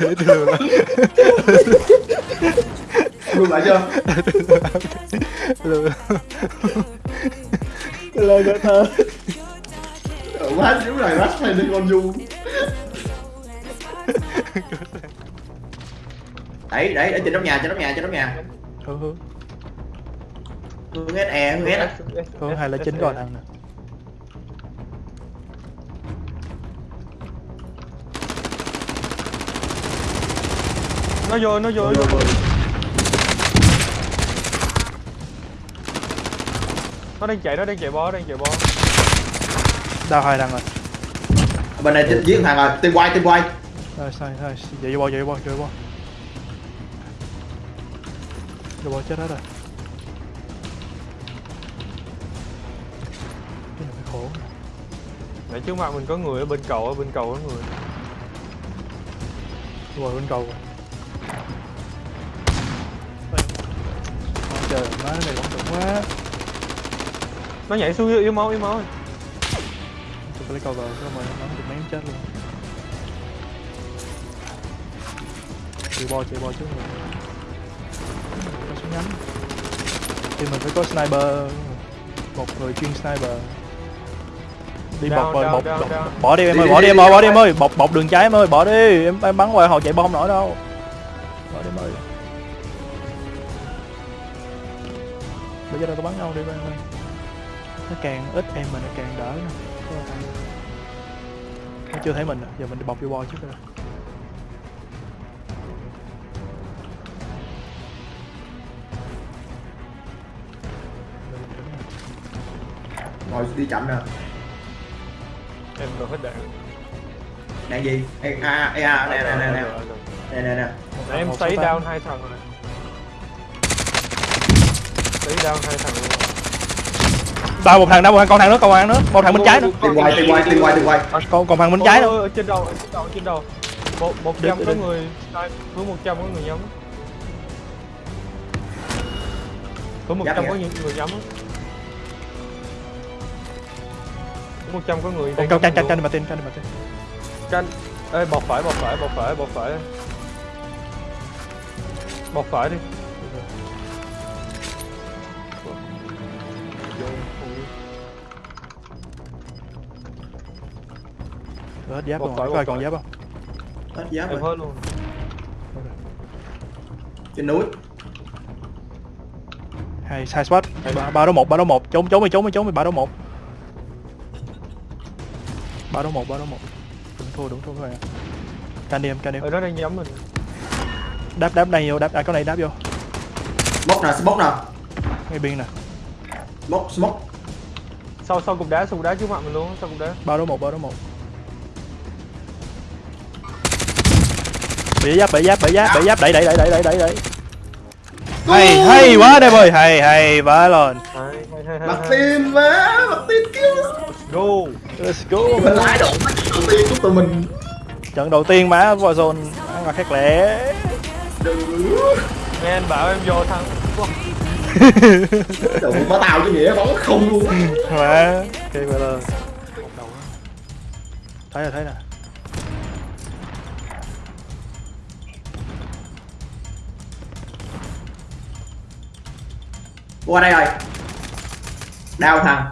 để tôi lừa lại chưa? lừa lời của thơ Quá xíu này rách hay đi con du Đấy, đấy, ở trên nóc nhà, trên nóc nhà, trên nóc nhà hướng hướng Hướng SE, hướng S hướng hai là chín còn ăn nè nó vô nó vô nó vô. Nó đang chạy nó đang chạy bó đang chạy bó. Đau hai đằng rồi. Bên này giết thằng rồi, tim quay, tim quay rồi sai sai chạy vô bo chạy vô bo chạy vô bo vô bo chết hết rồi nãy trước mặt mình có người ở bên cầu ở bên cầu có người. Ngồi bên cầu. Trời má cái này quan trọng quá. Nó nhảy xuống yếu máu yếu máu tôi lấy cầu vào cho mà nó được mấy chết luôn. Chạy bo chạy bo trước rồi có súng ngắn. Thì mình phải có sniper. Một người chuyên sniper đi Down, bọc rồi down, bọc, down, bọc- down. bỏ đi em ơi bỏ đi em ơi bỏ đi. em ơi. Bọc bọc đường trái em ơi bỏ đi. Em, em bắn ngoài họ chạy bom nổi đâu. Bỏ đi em ơi. Bây giờ đâu có bắn nhau đi em ơi nó càng ít em mà nó càng đỡ nè. Nó chưa thấy mình à. giờ mình đi bọc vô bo trước rồi Rồi đi chậm nè em rồi hết đạn Đạn gì? Ê, a, ê, a, nè, nè, nè, nè. Nè, nè, nè. Em Một sấy down hai thằng rồi. Sấy down hai thằng luôn. Đào một thằng đào một thằng còn thằng nữa còn thằng nữa một thằng bên trái nữa. Tim quay, tim quay, tim quay, tim quay. Còn còn thằng bên trái nữa. trên đầu trên đầu trên đầu. Một một trăm có người hướng một trăm có người nhắm. Hướng một trăm có những người nhắm hướng một trăm có người đang tranh nhắm tranh luôn. mà tên tranh mà tên tranh ê bọc phải bọc phải bọc phải bọc phải. Bọc phải đi. Rồi, hết giáp Một rồi ai còn giáp không? Hết giáp em rồi. hết luôn. Trên núi. Hai hai spot. Ba, ba đấu một ba đấu một. Trốn trốn đi trốn đi trốn đi ba đấu một ba đấu một ba đấu một. Đừng thua đừng thua các bạn can đi em can đi em. Ở đó đang nhắm mình đáp đáp đây vô đáp à, có này đáp vô. Smoke nè, smoke nè. Ngay biên nè. Smoke, smoke. Sau sau cục đá sau cục đá trước mặt mình luôn sau cục đá. ba đấu một ba đấu một. Bị giáp bị giáp bị giáp bị giáp. Đẩy đẩy đẩy đẩy đẩy đẩy đẩy. Hay hay quá đây ơi hay hay quá lên Mặt tim má, mặt tim kêu go. Let's go. Mình lái độ đầu tiên của tụi mình. Trận đầu tiên má Warzone ăn mặc khác lẻ Đừng nghe anh bảo em vô thằng Đồ má tao chứ nghĩa bóng không luôn má ok vậy là thấy rồi thấy nè. Qua đây rồi. Đao thằng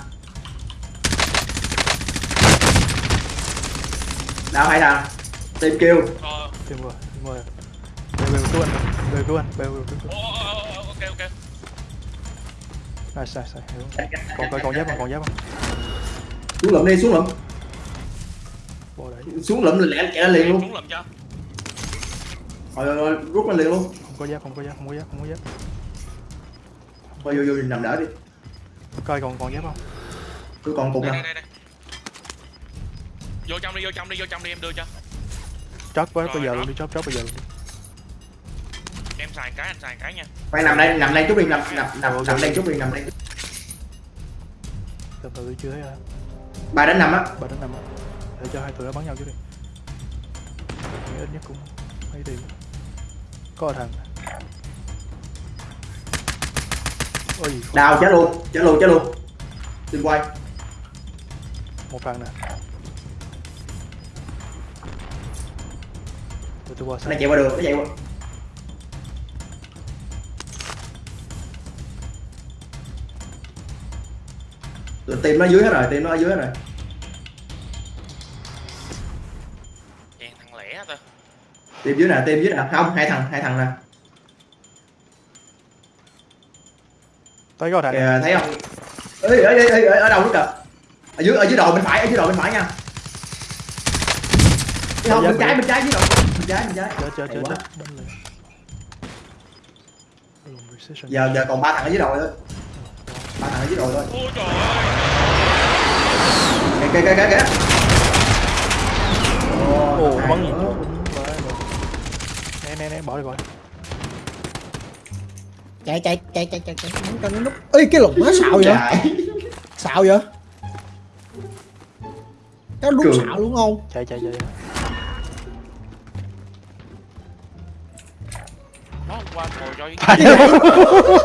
Đao hai thằng Tìm kêu tìm rồi tìm rồi. Bèo bèo cứu anh bèo cứu anh bèo bèo cứu cứu ok ok. Sai sai sai hiểu. Còn còn còn giáp không còn giáp không? Xuống lụm đi, xuống đấy. Xuống lụm lẹ chạy ra liền luôn. Xuống lầm cho. Rồi rồi rồi, rút lên liền luôn. Không có giáp không có giáp không có giáp không có giáp. Thôi vô vô nằm đỡ đi. Coi còn còn giáp không? Tôi còn cục nè. đây đây vô trong đi vô trong đi vô trong đi em đưa cho. Chót quá Rồi, bây giờ luôn đi chót chót bây giờ luôn đi. Em xài cái anh xài cái nha. Khoan nằm đây, nằm đây chút đi, nằm nằm nằm nằm đây chút đi, nằm đây. Từ từ chưa thấy ai Ba đến năm á. Ba đến năm á. để cho hai tụi nó bắn nhau trước đi. Ít nhất cũng mấy tiền. Có thằng. Ôi Đào chết luôn, chết luôn, chết luôn. Đừng quay. Một thằng nè tôi qua nó chạy qua đường nó chạy qua. Team nó dưới hết rồi team nó ở dưới hết rồi. Đèn thằng lẻ ta team dưới nè team dưới nè. Không hai thằng hai thằng nè. Tới có thằng này. kìa thấy không? Ê ê ê ê ê, ở đâu nữa kìa? Ở dưới ở dưới đầu bên phải ở dưới đầu bên phải nha. Không bên trái bên trái dưới bên trái bên trái. Precision. giờ giờ còn ba thằng ở dưới đầu thôi. Ba thằng ở dưới đầu thôi. Ôi trời ơi kìa kìa kìa kìa. Ồ bắn gì? nè nè nè bỏ đi bỏ đi. Chạy chạy chạy chạy chạy chạy. Bắn cho nó nút ê cái lục nó xạo vậy? Xạo vậy? Nó đúng xạo đúng không? Chạy chạy chạy qua ngồi cho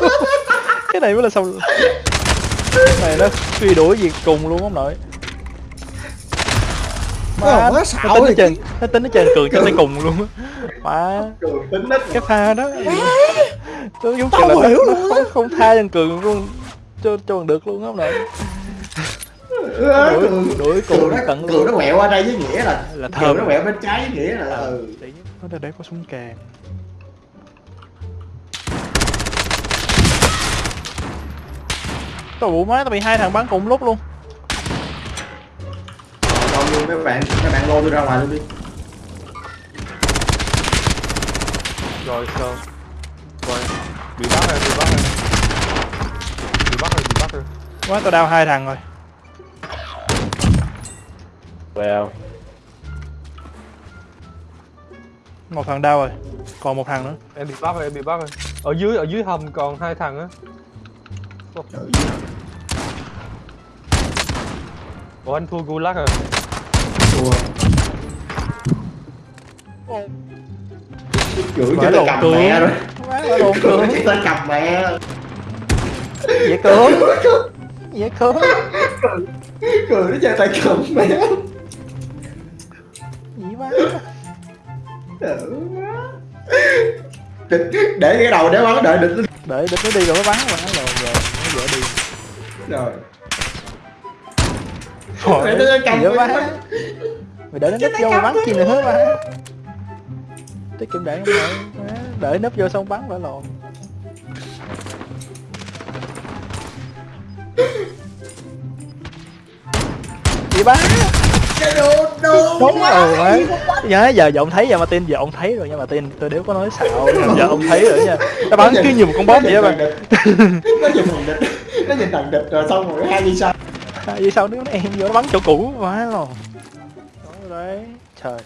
cái này mới là xong. Cái này nó truy đuổi việc cùng luôn ông nội? Ờ, má nó xạo tính nó chơi nó tính nó chơi cường cho tới cùng luôn á. Má. Cái pha đó. Tôi giống kiểu là hiểu nó luôn không, không tha cho cường luôn. Cho cho bằng được luôn á ông nội? Đuổi đuổi cường cùng nó tận cường nó quẹo qua đây với nghĩa là Là cường thơm. nó quẹo bên trái với nghĩa là Ờ, ừ. để nó để có súng càng Tao bụ má tao bị hai thằng bắn cùng lúc luôn. Còn luôn mấy bạn mấy bạn lôi tôi ra ngoài luôn đi. Rồi sao? Rồi bị bắt rồi bị bắt rồi. Bị bắt rồi bị bắt rồi. Má tao đau hai thằng rồi. Well, Một thằng đau rồi Còn một thằng nữa. Em bị bắt rồi em bị bắt rồi. Ở dưới ở dưới hầm còn hai thằng á ủa anh thua gulag rồi. Thua chửi cho tay cầm mẹ rồi. Tao chửi tay cầm mẹ Dễ cường Dễ cường cười nó chơi tay cầm mẹ. Gì má để, để cái đầu để bắn đợi địch Để địch nó đi rồi mới bắn rồi rồi dễ đi. Rồi Để nó cầm má bắn. Mày để nó nấp vô bắn chi nữa má Tiết kiệm đạn không nội Má, Để nấp vô xong bắn phải lộn. Gì bắn? Cái đồ đúng rồi nhớ giờ giờ ông thấy giờ mà tin giờ ông thấy rồi nhưng mà tin tôi đéo có nói xạo giờ ông thấy rồi nha. Nó bắn cứ như một con bóp vậy bạn. nó nhìn thằng địch. Nó nhìn thằng địch rồi xong rồi hai đi sau. Vì sao đứa em vô nó bắn chỗ cũ quá rồi đấy. Trời.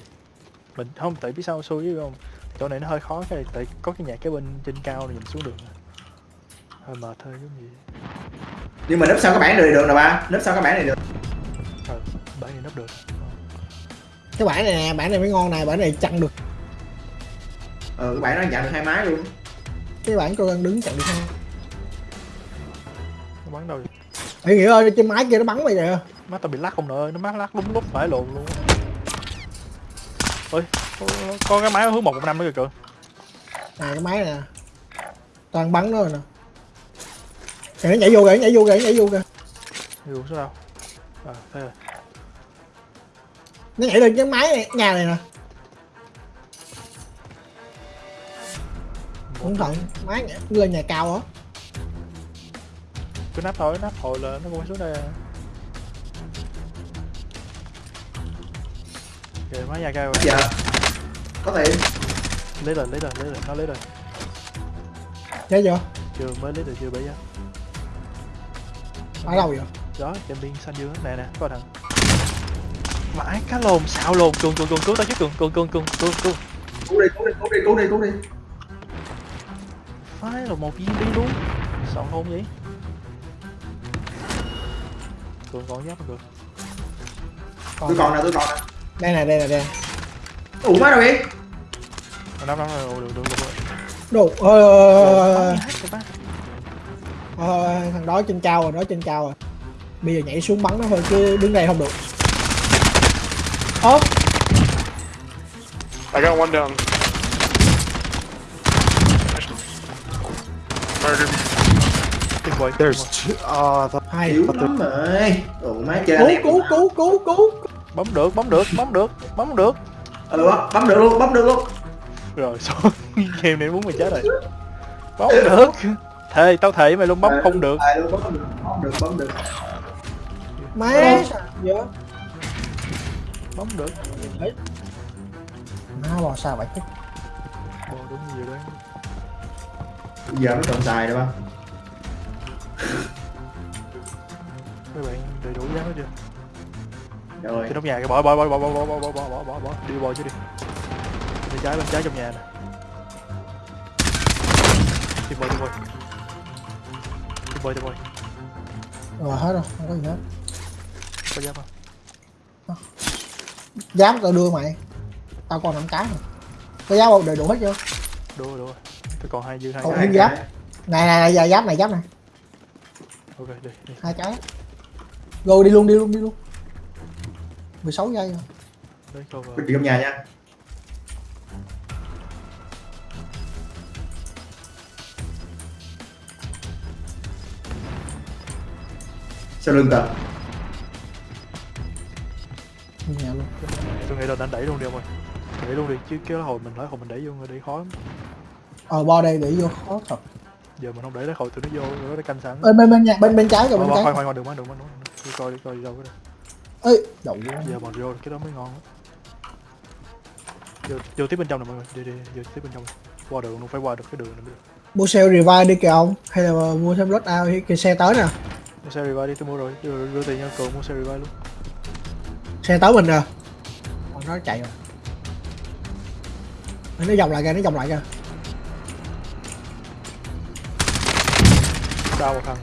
Mình không tại biết sao xui với không? Chỗ này nó hơi khó cái tại có cái nhà cái bên trên cao này nhìn xuống được hơi mệt thôi giống gì nhưng mà nấp sau cái bảng này được nè ba nấp sau cái bảng này được. Ờ bảy này nấp được cái bản này nè bản này mới ngon này bản này chặn được. Ừ cái bảng nó nhận được hai máy luôn. Cái bản tôi đang đứng chặn được không nó bắn đâu vậy? Ê nghĩa ơi trên máy kia nó bắn mày kìa. Má tao bị lắc không nội nó mát lắc đúng lúc phải lộn luôn. Ôi có, có cái máy hướng một một năm nữa kìa cường nè cái máy nè. Toàn bắn nó rồi nè. Kìa nó nhảy vô kìa nó nhảy vô kìa nó nhảy vô kìa. Hiểu số đâu à thế rồi nó nhảy lên cái máy này, nhà này nè. Cẩn thận máy nhảy lên nhà cao á. Cứ nắp thôi nắp hồi là nó cũng phải xuống đây. À. kìa máy nhà cao rồi. Giờ có thể. Lấy rồi lấy rồi lấy rồi nó lấy rồi. Nhảy vô. Chưa mới lấy được chưa bây giờ? Ở đâu vậy? Đó trên biên xanh dương nè nè có thằng vãi cá lồn xạo lồn cường cường cường cứu tao chứ cường cường cường cường cường cường cứu đi cứu đi cứu đi cứu đi cứu đi phải là một viên đi luôn. Sợ hôn vậy. Cường còn giáp cường tôi còn nè tôi còn nè. Đây nè đây nè đây. Ủa má đâu vậy? Năm năm rồi được được được đồ ơi ba ơi, ơi, thằng đó trên cao rồi đó trên cao rồi. Bây giờ nhảy xuống bắn nó thôi chứ đứng đây không được ơ I got one down. Murdered. Tuyệt vời. There's two. Oh, the hai Yếu lắm rồi Ủa má chơi cứu cứu cứu cứu cứu Bấm được, bấm được, bấm được, bấm được. Ừ bấm được luôn bấm được luôn Rồi xong game này muốn mày chết rồi. Bấm được. Thề, tao thề mày luôn bấm không được. à, luôn bấm được bấm được bấm được má vậy Bấm được. má bò sao vậy chứ Bò đúng vậy đấy. giờ nó còn xài được không Các bạn đầy đủ giá hết chưa? rồi Trên trong nhà kìa, bỏ bỏ bỏ bỏ bỏ bỏ bỏ bỏ bỏ bỏ bỏ bỏ đi bò chứ đi. Bên trái bên trái trong nhà nè. Đi bò đi bò. Đi bò đi bò. rồi hết rồi không có gì hết Có giáp không? Giáp tao đưa mày. Tao còn năm cái rồi có giáp không? Đầy đủ hết chưa? Đua đua. Tôi còn hai dư hai Còn cái. giáp này này này giờ giáp này giáp này. Ok đi đi. hai cái. Rồi đi luôn đi luôn đi luôn. 16 giây rồi. Đấy cover. Quýt trong nhà nha. Sau lưng tao nghĩ là đánh đẩy luôn đi ông ơi. Đẩy luôn đi chứ cái hồi mình lấy hồi mình đẩy vô người đẩy khó lắm. ờ bo đây để vô khó thật Giờ mình không đẩy lấy hồi tụi nó vô rồi nó canh sẵn. bên bên bên nhà bên bên trái rồi Khoan bên trái khoan khoan bắn đừng bắn đừng bắn. Đi coi đi coi đi đâu cái đây. ơi đậu Giờ bọn vô cái đó mới ngon á. Vô, vô tiếp bên trong này mọi người, đi đi, vô tiếp bên trong. Qua đường luôn, phải qua được cái đường này mới được. mua xe revive đi kìa ông hay là mua thêm load out thì xe tới nè Mua xe revive đi, tôi mua rồi, đưa, đưa tiền cho cường mua xe revive luôn. xe tới mình rồi nó chạy rồi nó vòng lại kìa nó vòng lại kìa Đau một thằng.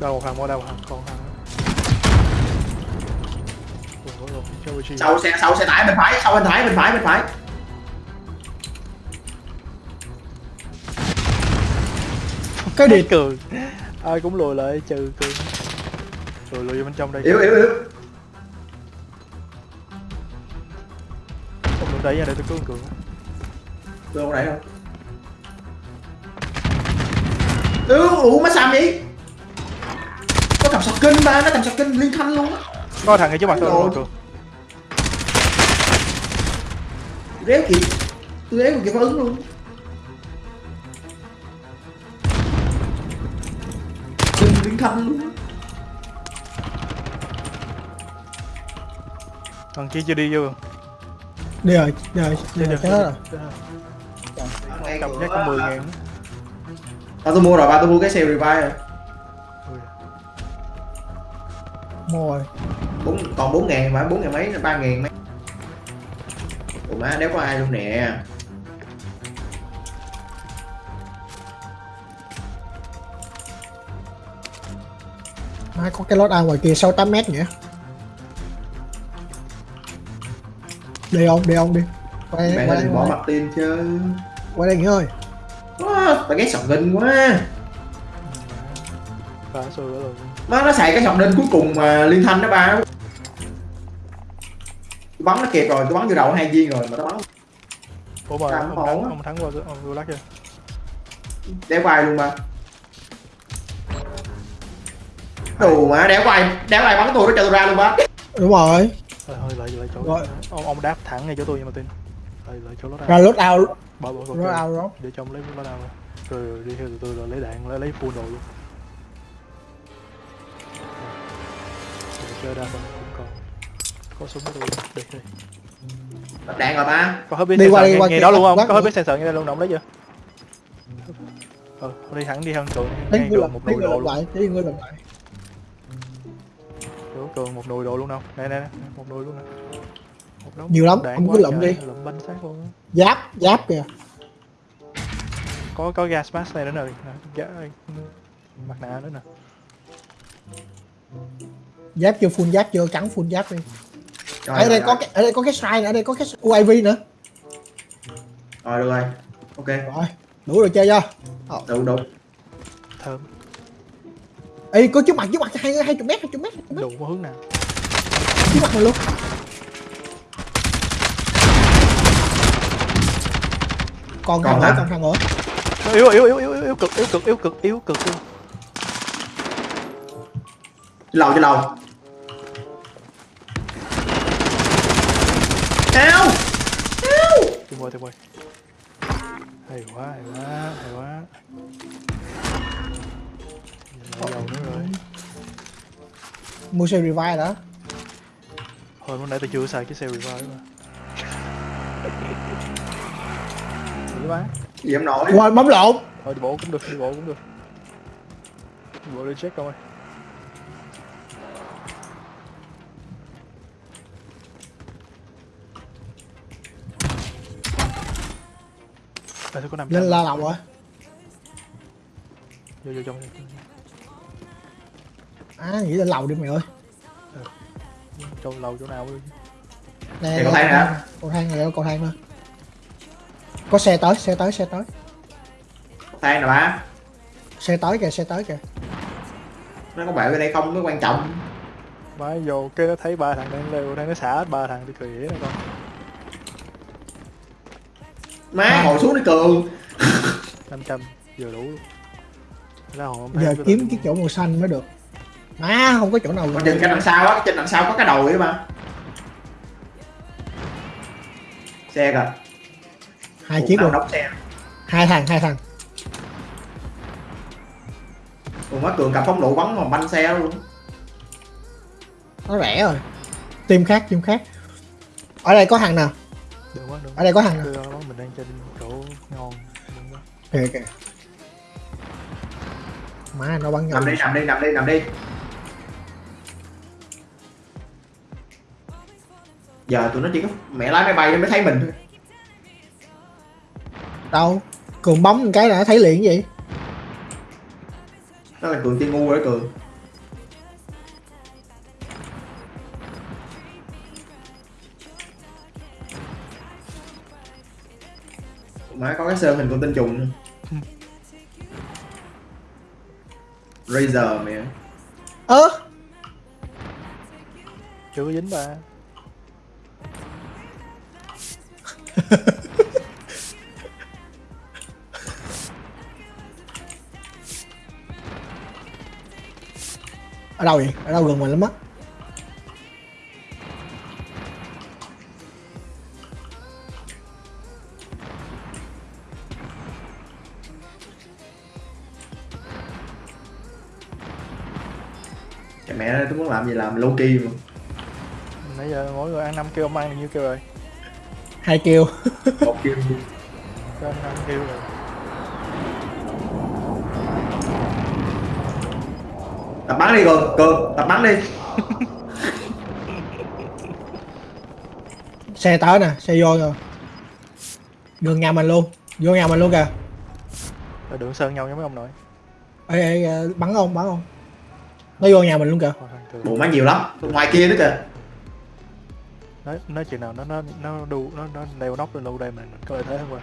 Đau một thằng, mua đau một thằng, còn thằng. sau xe sau xe tải bên phải sau bên phải bên phải bên phải cái Đi địt cường. Ai cũng lùi lại trừ cường. Lùi lùi vô bên trong đây. yếu yếu yếu Không được đẩy ra để tôi cứu cường. tôi không đẩy đâu ừ ủa má xàm vậy có cầm sọc kinh ba nó cầm sọc kinh liên thanh luôn á Có thằng ngay trước mặt tôi Rồi. rồi cường. réo kịp tôi réo kịp phản ứng luôn kinh liên thanh luôn Thằng kia chưa đi vô. đi rồi đi rồi đi rồi chết hết rồi. Cầm chắc có 10 ngàn. à, tôi mua rồi ba tôi mua cái xe revive rồi. Mua rồi. Bốn còn bốn ngàn mà bốn ngàn mấy ba ngàn mấy. Ủa má đéo có ai luôn nè. Má có cái load out ngoài kia 6 8 mét nhỉ đi ông đi ông đi. Quay mẹ quay đây. đừng bỏ mặt tin chứ. Quay đây nghỉ ơi. Wow, tao ghét sọc đinh quá. Má nó xài cái sọc đinh cuối cùng mà liên thanh đó ba tôi bắn nó kịp rồi tôi bắn vô đầu hai viên rồi mà tao bắn. Ủa mà ông hổ thắng, ông thắng qua ông vô lắc chưa? đéo vai luôn ba đồ mà đéo vai đéo vai bắn tôi nó cho tôi ra luôn ba. Đúng rồi Thôi lại lại chỗ. Rồi. Ông ông đáp thẳng ngay chỗ tôi nhưng mà tin. Lại lại chỗ nó ra load out Bỏ bỏ ok. out đó Để cho ông lấy nó đâu. Rồi rồi đi theo từ từ rồi lấy đạn lấy lấy full đồ luôn. Rồi chơi đa phần cũng còn. Có súng tôi đi đi. Bật đạn rồi ba Có hết biết Đi qua sensor nghe kia, đó luôn không? bắt Có hết biết sensor nghe đây luôn, ông lấy chưa? Ừ, đi thẳng đi hơn ngay cường làm một đồ luôn. lại thấy người làm lại cường một nồi đồ luôn đâu. Nè nè, nè, một nồi luôn nè. Một đống Nhiều lắm, đạn ông quá cứ lụm trời, đi. Lụm bánh xác luôn. giáp giáp kìa. Có có gas mask này nữa nè. Ga, mặt nạ nữa nè. giáp chưa full giáp chưa cắn full giáp đi. Rồi, ở đây có cái ở đây có cái nữa ở đây có cái UAV nữa. Rồi được rồi. Ok. Rồi đủ rồi chơi chưa? Đủ đủ. Thơm ê có trước mặt trước mặt hai hai chục mét hai chục mét hai chục mét. Đủ hướng nào. Trước mặt mình luôn. Còn thằng Còn nữa hả? còn thằng nữa. Yếu yếu yếu yếu yếu cực yếu cực yếu cực yếu cực luôn lầu cho lầu. Eo Eo tìm quay tìm quay hay quá hay quá hay quá dầu nữa rồi mua xe revive đó hồi lúc nãy tôi chưa xài cái xe revive mà Dữ quá Gì em nổi rồi bấm lộn. Thôi đi bộ cũng được đi bộ cũng được. Đi bộ đi check coi. Có nằm lên la lầu rồi vô vô trong à nghĩ lên lầu đi mày ơi. Chỗ lầu chỗ nào đi nè có thang hả? cầu thang này cầu thang nữa. Có xe tới xe tới xe tới. Thang nè ba xe tới kìa xe tới kìa. Nó có bạn ở đây không? Mới quan trọng. Má vô cái nó thấy ba thằng đang leo đang nó xả hết ba thằng thì cười nè con Má ngồi xuống đi cường. 500 vừa đủ luôn. Ra hồn giờ kiếm cái chỗ màu xanh mới được má không có chỗ nào Còn trên cái đằng sau á Trên đằng sau có cái đồi á ba Xe kìa. Hai Ủa, chiếc luôn. đóng xe. Hai thằng hai thằng. Còn má cường cặp phóng lựu bắn mà banh xe luôn. Nó rẻ rồi. Team khác team khác. Ở đây có thằng nào? Được quá được ở đây có thằng nào? Đưa nó mình đang trên chỗ ngon. Quá. kìa kìa má nó bắn nhau. Nằm đi nằm đi nằm đi nằm đi Giờ tụi nó chỉ có mẹ lái máy bay nó mới thấy mình thôi. Đâu? Cường bấm một cái là nó thấy liền cái gì? Đó là cường tiên ngu rồi đó cường. Má có cái sơn hình con tinh trùng. Razer mẹ. Ơ? Chưa có dính ba ở đâu vậy? Ở đâu gần mình lắm á? Mẹ tôi muốn làm gì làm? Low key mà. Nãy giờ mỗi người ăn năm kêu ông ăn bao nhiêu kêu rồi hai kêu Một kêu anh ăn kêu rồi. Tập bắn đi cường, cường, tập bắn đi. Xe tới nè xe vô rồi. Đường nhà mình luôn. Vô nhà mình luôn kìa. Rồi đường sơn nhau với mấy ông nội. Ê, ê, ê bắn không bắn không nó vô nhà mình luôn kìa. Bộ má nhiều lắm, ngoài kia nữa kìa nói nói chuyện nào nó nó nó đu nó nó leo nóc lên lâu đây mình có lợi thế hơn qua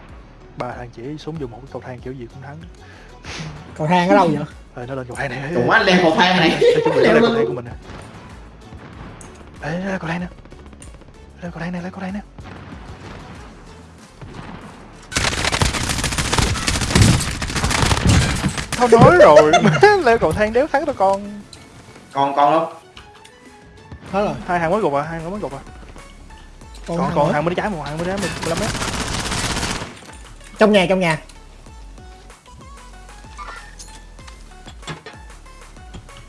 ba thằng chỉ xuống dùng một cái cầu thang kiểu gì cũng thắng. Cầu thang ở đâu vậy? Rồi nó lên cầu thang này. Má leo cầu thang này. Leo lên cầu thang của mình nè. Ê lên cầu thang nè. Lên cầu thang nè lên cầu thang nè. Tao nói rồi. Leo cầu thang đéo thắng tao con. Còn, còn không? hết rồi. Hai hàng mới gục à hai hàng mới gục à còn, còn thằng còn nữa. hàng mới trái một hàng mới trái 15 mét trong nhà trong nhà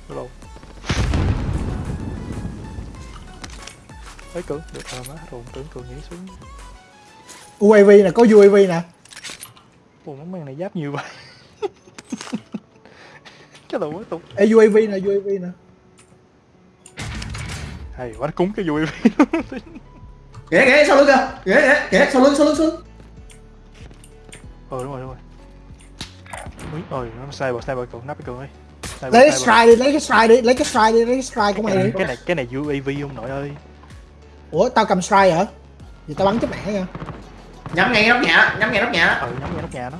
Hello. Thấy cường, được rồi má, hồn tưởng cường nhảy xuống. UAV nè có UAV nè Ủa món mang này giáp nhiều vậy. cái đầu mới tục. Ê UAV nè UAV nè Hay quá, cúng cái vui ghé ghé sau lưng kìa? Ghé ghé ghé sau lưng sau lưng sau lưng? Ờ đúng rồi đúng rồi. Ui ôi nó sniper sniper cậu nắp cái cậu ấy. Lấy cái strike đi lấy cái strike đi lấy cái strike đi lấy cái strike của mày đi. cái này cái này uav không nội ơi? Ủa tao cầm strike hả? Vậy tao bắn chết mẹ nha. Nhắm ngay nóc nhà nhắm ngay nóc nhà ừ nhắm ngay nóc nhà nó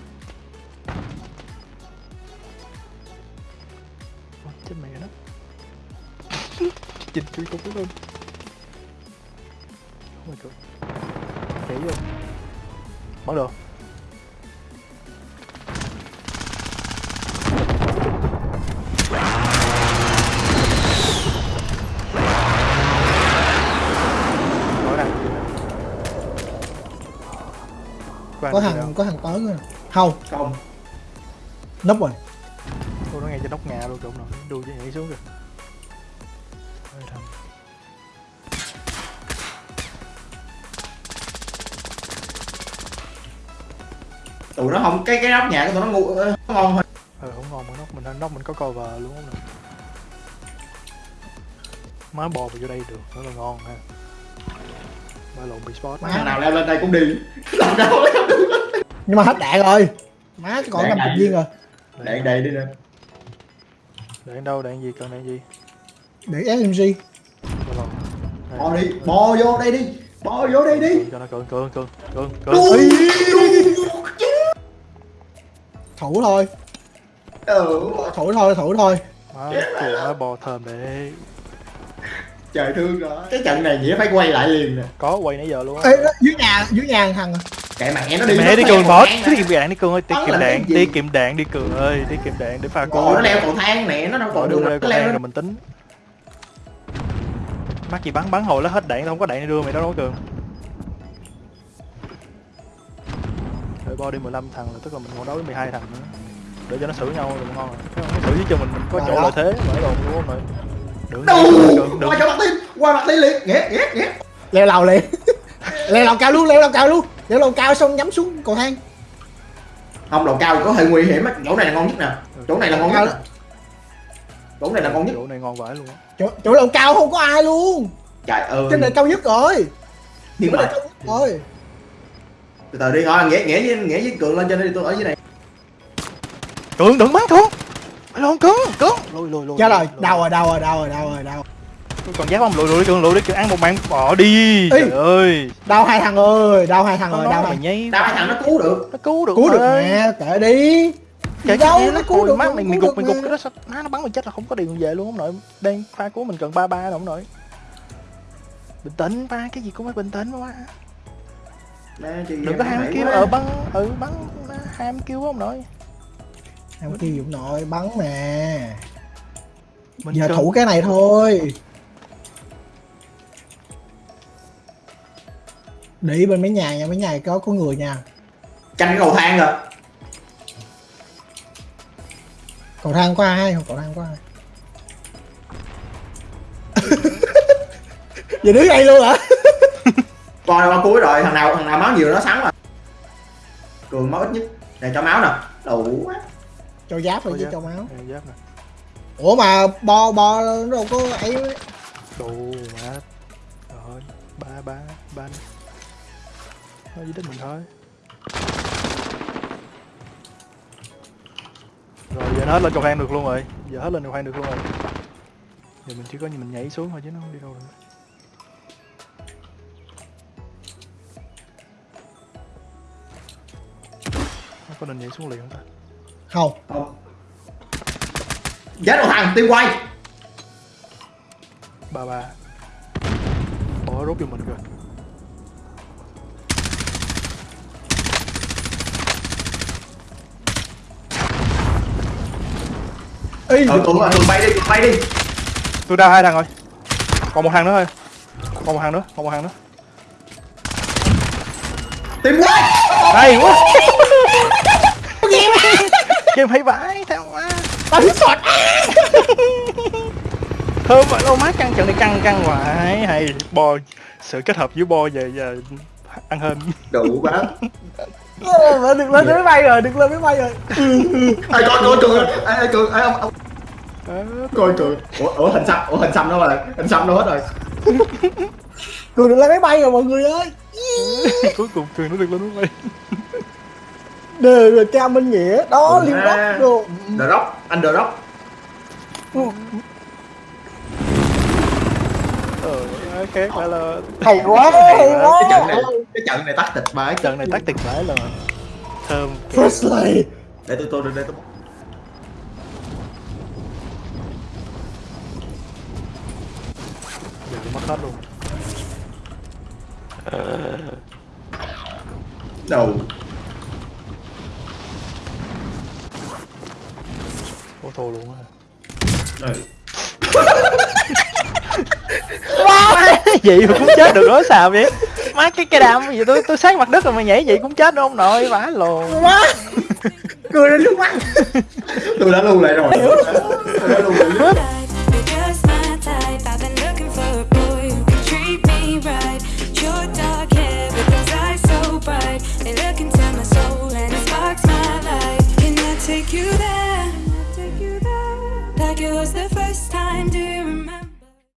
chết mẹ nó chỉnh chui cũng luôn my god nhảy vô bắn được có thằng đâu? có thằng tới rồi không. Không. Núp rồi. Tôi nó ngay trên nóc nhà luôn trộm rồi đu cho nhảy xuống kìa tụi nó không cái cái nóc nhà của tụi nó ngu ờ, nó ngon hơn ờ không ngon mà nóc mình nóc mình có cover luôn không má bò vào vô đây được nó là ngon ha. Ba lộn bị spot. Má. thằng nào leo lên đây cũng đi. Làm đâu. Lấy không được nhưng mà hết đạn rồi. Má còn Đạn 50 đạn. viên rồi. Đạn đầy đi nè. Đạn đâu đạn gì cần đạn gì? Để SMG bò đi bò vô đây đi. Bò vô đây đi. Cho nó cường cường cường cường cường. Thủ thôi. Ừ. thủ thôi thủ thôi. Má má bò thơm để trời thương rồi. Cái trận này nghĩa phải quay lại liền nè. Có quay nãy giờ luôn á. Ê, đó, dưới nhà dưới nhà thằng thằng à. kệ mẹ nó đi mẹ đi cường thang tiết kiệm đạn đi cường ơi tiết kiệm đạn tiết kiệm đạn đi cường ơi tiết kiệm đạn để pha cứu nó leo cầu thang nè nó đâu còn đường leo nó cầu leo thang rồi mình tính. Mắc gì bắn bắn hồi nó hết đạn không có đạn để đưa mày đâu đâu cường bo đi 15 thằng là tức là mình còn đấu với 12 thằng nữa. Để cho nó xử nhau rồi ngon rồi. Xử với cho mình mình có chỗ lợi thế mở đồn luôn không rồi. Đừng đừng đừng qua mặt tiên qua mặt tiên liền. Ghét ghét ghét leo lầu liền. Leo lầu cao luôn leo lầu cao luôn. Leo lầu cao xong nhắm xuống cầu thang. Không đầu cao có hơi nguy hiểm á. Chỗ này là ngon nhất nè. Chỗ này là ngon nhất chỗ này là ngon nhất. Chỗ này ngon vãi luôn á. Chỗ, chỗ lầu cao không có ai luôn. Trời ơi. Trên này cao nhất rồi. Nhưng mà cao nhất rồi từ từ đi thôi nghĩa nghĩa với nghĩa với cường lên trên đi tôi ở dưới này Cường đừng bắn cường lộn cường cường. Lùi lùi lùi chết rồi đau rồi đau rồi đau rồi đau rồi đau Tôi còn giáp không lùi lùi đi cường lùi đi cường ăn một mạng bỏ đi. Ê. Trời ơi. Đau hai thằng ơi đau hai thằng rồi đau mày hai nhây đau hai thằng nó cứu được. Nó cứu được cứu được mẹ kệ đi. Kể đâu nó nó cứu được mắt cứu mày gục mày gục cái đó sao? Má nó bắn mày chết là không có điện về luôn không nội. Đang pha của mình cần ba ba đâu không nội. Bình tĩnh ba cái gì cũng phải bình tĩnh chị đừng có ham kêu ở bắn. Ừ bắn. Ham kêu không nội. Không kêu dũng nội bắn nè mình giờ thủ cái này thôi. Để ý bên mấy nhà nha mấy nhà có có người nha. Canh cầu thang rồi cầu thang có ai không? Cầu thang có ai giờ đứng đây luôn hả coi qua cuối rồi thằng nào thằng nào máu nhiều nó sắn rồi. Cường máu ít nhất. Này cho máu nè. Đủ quá. Cho giáp rồi Có chứ cho máu. Giáp nè. Ủa mà bo bo nó đâu có ấy. Đủ má rồi ba ba ba thôi chỉ đến mình thôi. Rồi giờ nó hết lên cầu thang được luôn rồi. Giờ hết lên cầu thang được luôn rồi. Giờ mình chỉ có mình nhảy xuống thôi chứ nó không đi đâu được có nên nhảy xuống liền không ta? Không. Không. Chết một thằng tim quay. Ba ba. Bỏ rút cho mình rồi Ê, ừ tụi tụi bay đi tụi bay đi. Tôi đau hai thằng rồi. Còn một thằng nữa thôi. Còn một thằng nữa còn một thằng nữa. Tim quay. Hay quá game hay vãi theo quá. Tao hít sọt. Thơm vậy đâu má căng trận này căng căng hoài. Hay bo sự kết hợp giữa bo và và ăn hên. Đủ quá. Ờ, đừng lên máy bay rồi đừng lên máy bay rồi. Ai coi coi cường ai ai cường ai ông, ông. Ờ, coi cường ủa ủa hình xăm ủa hình xăm đâu rồi. Hình xăm đâu hết rồi. Cười đừng lên máy bay rồi mọi người ơi. Cuối cùng cường nó được lên máy bay đề rồi cha minh nghĩa. Đó liên à, đốc đồ. The rock anh đờ đốc ừ. Ừ, là hay quá hay quá. cái trận này cái trận này tắt tactic bãi trận này tắt tịch bãi là thơm firstly để tôi tôi đây tôi Đừng mất hết luôn. Đầu thua luôn á. Vậy mà cũng chết được đó sao vậy? Má cái cái đam gì? Tôi tôi sát mặt đất rồi mà nhảy vậy cũng chết đâu ông nội vãi lồn quá. Cười đến nước mắt. Tôi đã lưu lại rồi. tôi đã lưu lại